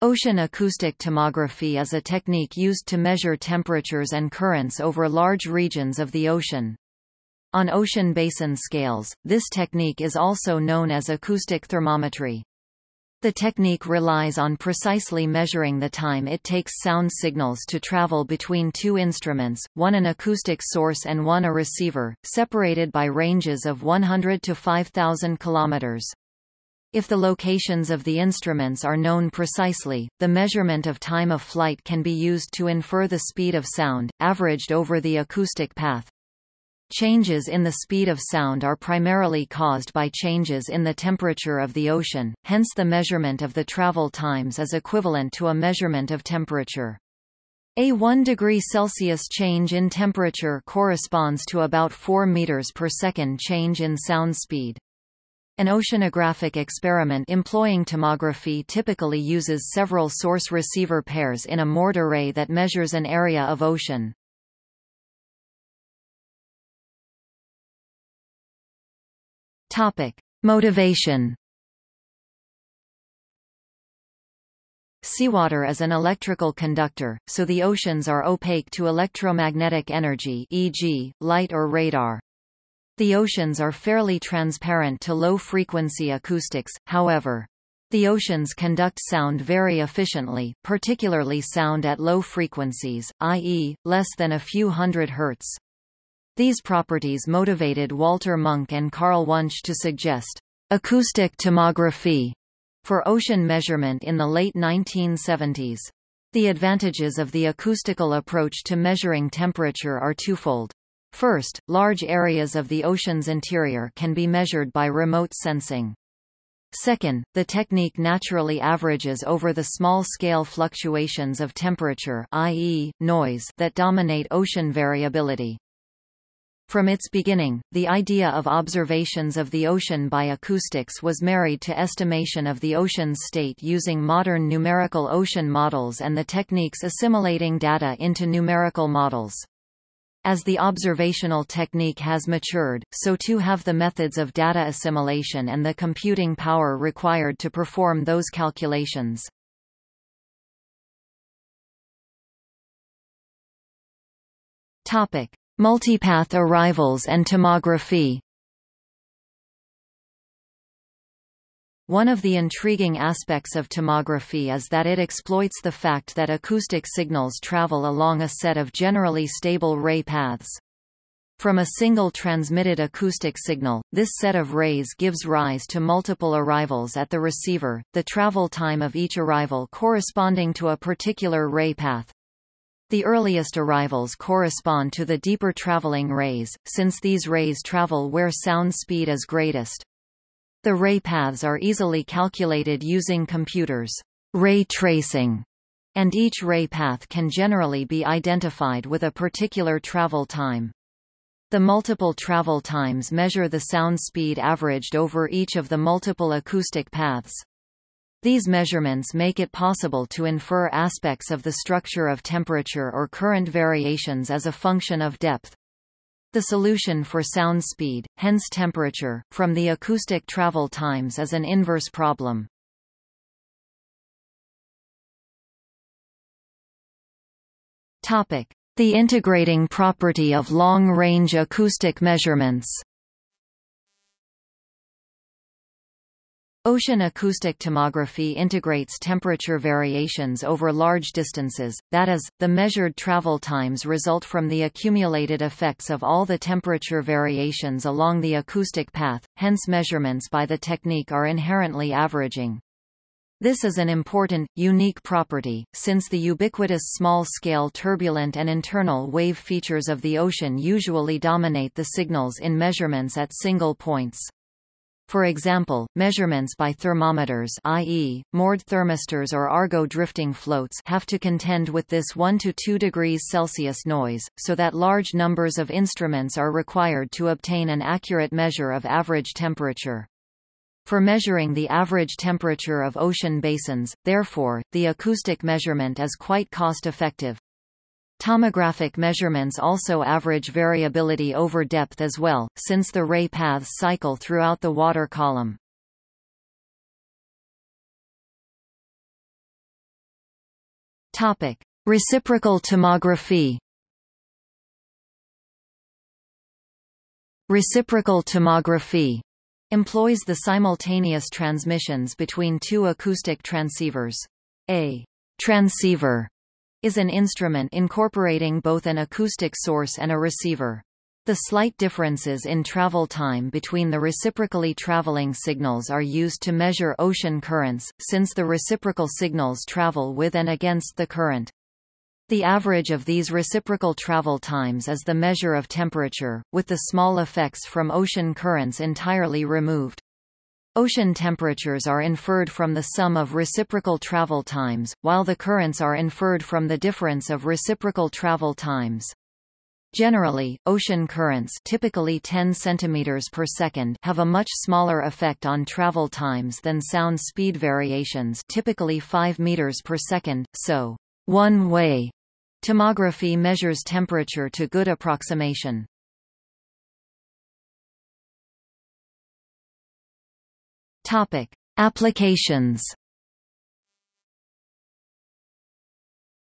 Ocean acoustic tomography is a technique used to measure temperatures and currents over large regions of the ocean. On ocean basin scales, this technique is also known as acoustic thermometry. The technique relies on precisely measuring the time it takes sound signals to travel between two instruments, one an acoustic source and one a receiver, separated by ranges of 100 to 5000 kilometers. If the locations of the instruments are known precisely, the measurement of time of flight can be used to infer the speed of sound, averaged over the acoustic path. Changes in the speed of sound are primarily caused by changes in the temperature of the ocean, hence the measurement of the travel times is equivalent to a measurement of temperature. A 1 degree Celsius change in temperature corresponds to about 4 meters per second change in sound speed. An oceanographic experiment employing tomography typically uses several source-receiver pairs in a moored array that measures an area of ocean. Topic: Motivation. Seawater is an electrical conductor, so the oceans are opaque to electromagnetic energy e.g., light or radar. The oceans are fairly transparent to low-frequency acoustics, however. The oceans conduct sound very efficiently, particularly sound at low frequencies, i.e., less than a few hundred hertz. These properties motivated Walter Munk and Carl Wunsch to suggest acoustic tomography for ocean measurement in the late 1970s. The advantages of the acoustical approach to measuring temperature are twofold. First, large areas of the ocean's interior can be measured by remote sensing. Second, the technique naturally averages over the small-scale fluctuations of temperature i.e., noise that dominate ocean variability. From its beginning, the idea of observations of the ocean by acoustics was married to estimation of the ocean's state using modern numerical ocean models and the techniques assimilating data into numerical models. As the observational technique has matured, so too have the methods of data assimilation and the computing power required to perform those calculations. Topic: Multipath arrivals and tomography. One of the intriguing aspects of tomography is that it exploits the fact that acoustic signals travel along a set of generally stable ray paths. From a single transmitted acoustic signal, this set of rays gives rise to multiple arrivals at the receiver, the travel time of each arrival corresponding to a particular ray path. The earliest arrivals correspond to the deeper traveling rays, since these rays travel where sound speed is greatest. The ray paths are easily calculated using computers ray tracing, and each ray path can generally be identified with a particular travel time. The multiple travel times measure the sound speed averaged over each of the multiple acoustic paths. These measurements make it possible to infer aspects of the structure of temperature or current variations as a function of depth. The solution for sound speed, hence temperature, from the acoustic travel times is an inverse problem. The integrating property of long-range acoustic measurements Ocean acoustic tomography integrates temperature variations over large distances, that is, the measured travel times result from the accumulated effects of all the temperature variations along the acoustic path, hence measurements by the technique are inherently averaging. This is an important, unique property, since the ubiquitous small-scale turbulent and internal wave features of the ocean usually dominate the signals in measurements at single points. For example, measurements by thermometers i.e., moored thermistors or Argo drifting floats have to contend with this 1 to 2 degrees Celsius noise, so that large numbers of instruments are required to obtain an accurate measure of average temperature. For measuring the average temperature of ocean basins, therefore, the acoustic measurement is quite cost-effective. Tomographic measurements also average variability over depth as well, since the ray paths cycle throughout the water column. Topic: Reciprocal tomography. Reciprocal tomography employs the simultaneous transmissions between two acoustic transceivers. A transceiver is an instrument incorporating both an acoustic source and a receiver. The slight differences in travel time between the reciprocally traveling signals are used to measure ocean currents, since the reciprocal signals travel with and against the current. The average of these reciprocal travel times is the measure of temperature, with the small effects from ocean currents entirely removed. Ocean temperatures are inferred from the sum of reciprocal travel times, while the currents are inferred from the difference of reciprocal travel times. Generally, ocean currents typically 10 centimeters per second have a much smaller effect on travel times than sound speed variations typically 5 meters per second, so one-way tomography measures temperature to good approximation. Topic: Applications.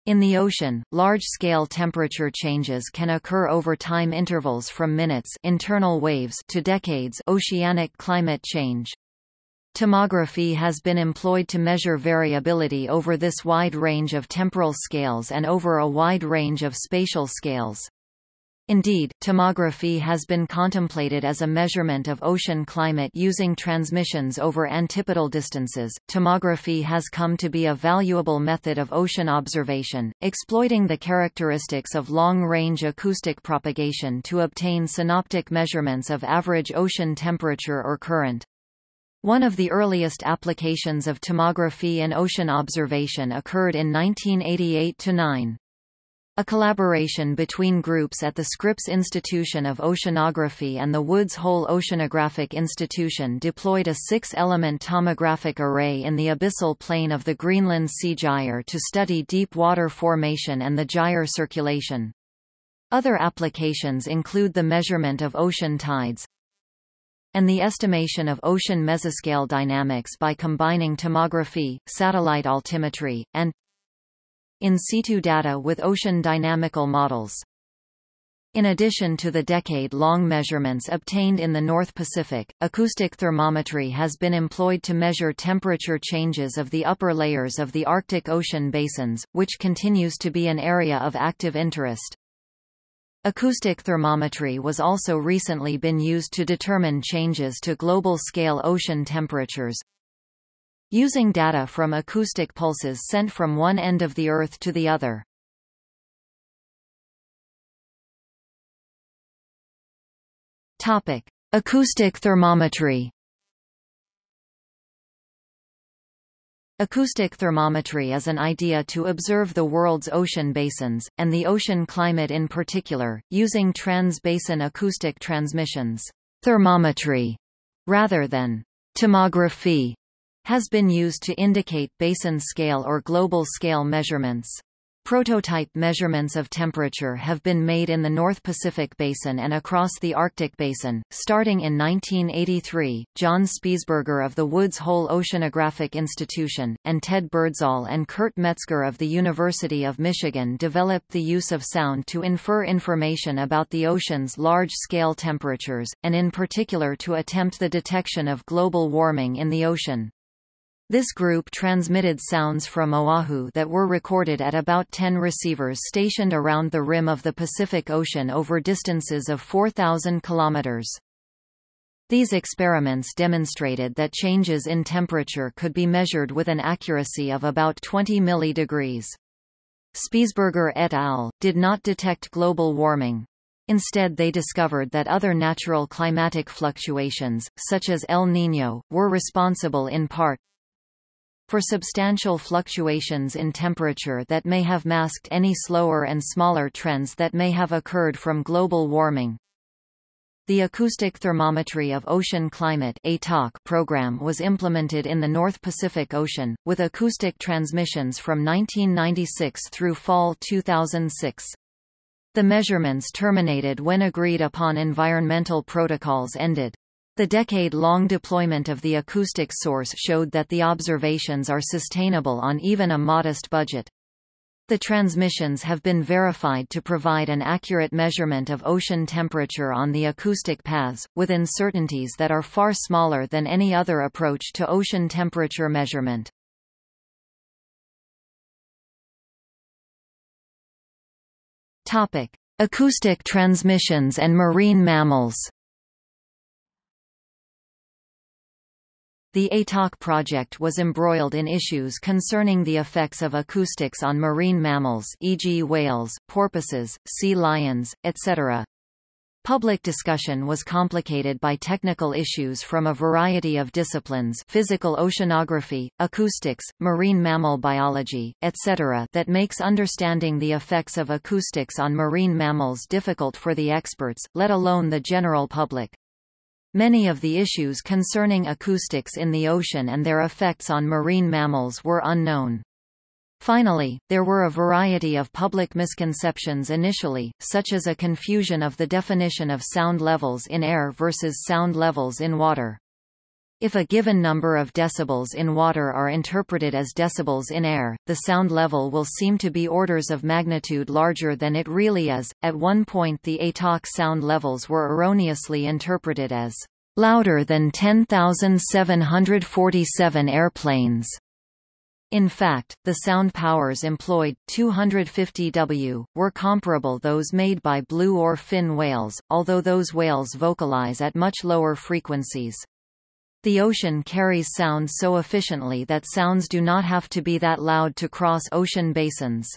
In the ocean, large-scale temperature changes can occur over time intervals from minutes internal waves to decades oceanic climate change. Tomography has been employed to measure variability over this wide range of temporal scales and over a wide range of spatial scales. Indeed, tomography has been contemplated as a measurement of ocean climate using transmissions over antipodal distances. Tomography has come to be a valuable method of ocean observation, exploiting the characteristics of long-range acoustic propagation to obtain synoptic measurements of average ocean temperature or current. One of the earliest applications of tomography in ocean observation occurred in 1988–9. A collaboration between groups at the Scripps Institution of Oceanography and the Woods Hole Oceanographic Institution deployed a six-element tomographic array in the abyssal plain of the Greenland Sea Gyre to study deep water formation and the gyre circulation. Other applications include the measurement of ocean tides, and the estimation of ocean mesoscale dynamics by combining tomography, satellite altimetry, and in situ data with ocean dynamical models. In addition to the decade-long measurements obtained in the North Pacific, acoustic thermometry has been employed to measure temperature changes of the upper layers of the Arctic Ocean basins, which continues to be an area of active interest. Acoustic thermometry was also recently been used to determine changes to global-scale ocean temperatures, using data from acoustic pulses sent from one end of the Earth to the other. Topic: Acoustic thermometry. Acoustic thermometry is an idea to observe the world's ocean basins, and the ocean climate in particular, using trans-basin acoustic transmissions. Thermometry, rather than tomography, has been used to indicate basin scale or global scale measurements. Prototype measurements of temperature have been made in the North Pacific Basin and across the Arctic Basin. Starting in 1983, John Spiesberger of the Woods Hole Oceanographic Institution, and Ted Birdsall and Kurt Metzger of the University of Michigan developed the use of sound to infer information about the ocean's large-scale temperatures, and in particular to attempt the detection of global warming in the ocean. This group transmitted sounds from Oahu that were recorded at about 10 receivers stationed around the rim of the Pacific Ocean over distances of 4,000 kilometers. These experiments demonstrated that changes in temperature could be measured with an accuracy of about 20 millidegrees. Spiesberger et al. did not detect global warming. Instead they discovered that other natural climatic fluctuations, such as El Niño, were responsible in part, for substantial fluctuations in temperature that may have masked any slower and smaller trends that may have occurred from global warming. The Acoustic Thermometry of Ocean Climate program was implemented in the North Pacific Ocean, with acoustic transmissions from 1996 through fall 2006. The measurements terminated when agreed-upon environmental protocols ended. The decade-long deployment of the acoustic source showed that the observations are sustainable on even a modest budget. The transmissions have been verified to provide an accurate measurement of ocean temperature on the acoustic paths, with uncertainties that are far smaller than any other approach to ocean temperature measurement. Topic: Acoustic transmissions and marine mammals. The ATOC project was embroiled in issues concerning the effects of acoustics on marine mammals e.g. whales, porpoises, sea lions, etc. Public discussion was complicated by technical issues from a variety of disciplines physical oceanography, acoustics, marine mammal biology, etc. that makes understanding the effects of acoustics on marine mammals difficult for the experts, let alone the general public. Many of the issues concerning acoustics in the ocean and their effects on marine mammals were unknown. Finally, there were a variety of public misconceptions initially, such as a confusion of the definition of sound levels in air versus sound levels in water. If a given number of decibels in water are interpreted as decibels in air, the sound level will seem to be orders of magnitude larger than it really is. At one point, the ATOC sound levels were erroneously interpreted as louder than 10,747 airplanes. In fact, the sound powers employed, 250 W, were comparable to those made by blue or fin whales, although those whales vocalize at much lower frequencies. The ocean carries sound so efficiently that sounds do not have to be that loud to cross ocean basins.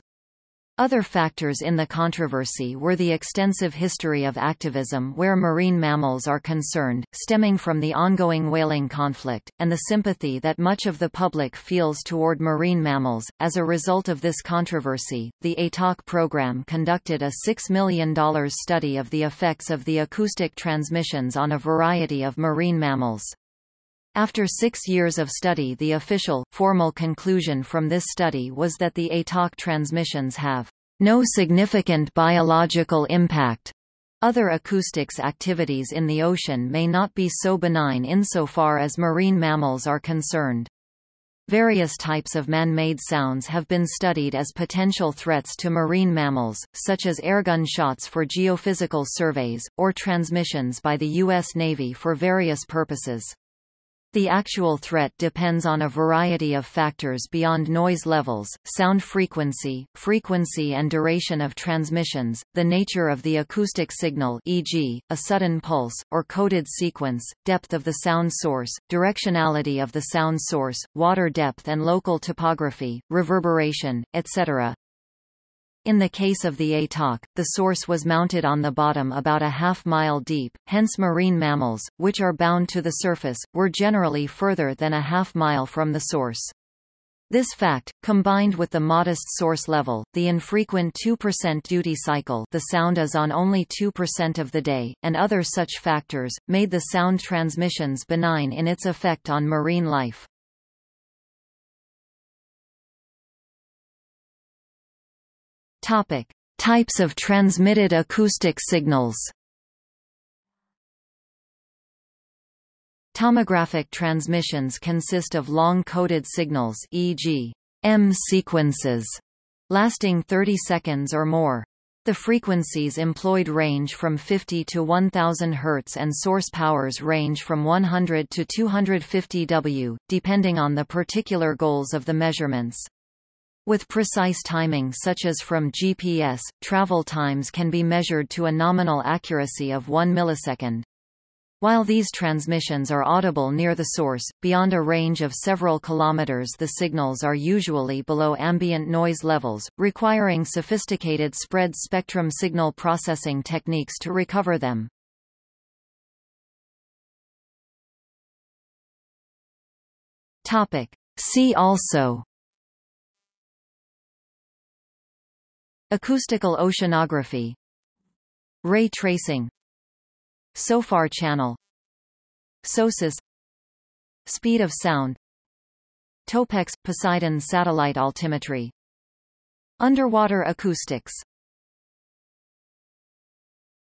Other factors in the controversy were the extensive history of activism where marine mammals are concerned, stemming from the ongoing whaling conflict, and the sympathy that much of the public feels toward marine mammals. As a result of this controversy, the ATOC program conducted a $6 million study of the effects of the acoustic transmissions on a variety of marine mammals. After six years of study the official, formal conclusion from this study was that the ATOC transmissions have no significant biological impact. Other acoustics activities in the ocean may not be so benign insofar as marine mammals are concerned. Various types of man-made sounds have been studied as potential threats to marine mammals, such as airgun shots for geophysical surveys, or transmissions by the U.S. Navy for various purposes. The actual threat depends on a variety of factors beyond noise levels, sound frequency, frequency and duration of transmissions, the nature of the acoustic signal e.g., a sudden pulse, or coded sequence, depth of the sound source, directionality of the sound source, water depth and local topography, reverberation, etc. In the case of the ATOC, the source was mounted on the bottom about a half mile deep, hence marine mammals, which are bound to the surface, were generally further than a half mile from the source. This fact, combined with the modest source level, the infrequent 2% duty cycle the sound is on only 2% of the day, and other such factors, made the sound transmissions benign in its effect on marine life. Topic: Types of transmitted acoustic signals. Tomographic transmissions consist of long-coded signals e.g., M sequences, lasting 30 seconds or more. The frequencies employed range from 50 to 1000 Hz and source powers range from 100 to 250 W, depending on the particular goals of the measurements. With precise timing such as from GPS, travel times can be measured to a nominal accuracy of 1 millisecond. While these transmissions are audible near the source, beyond a range of several kilometers the signals are usually below ambient noise levels, requiring sophisticated spread spectrum signal processing techniques to recover them. See also Acoustical oceanography. Ray tracing. SOFAR channel. SOSUS. Speed of sound. Topex – Poseidon satellite altimetry. Underwater acoustics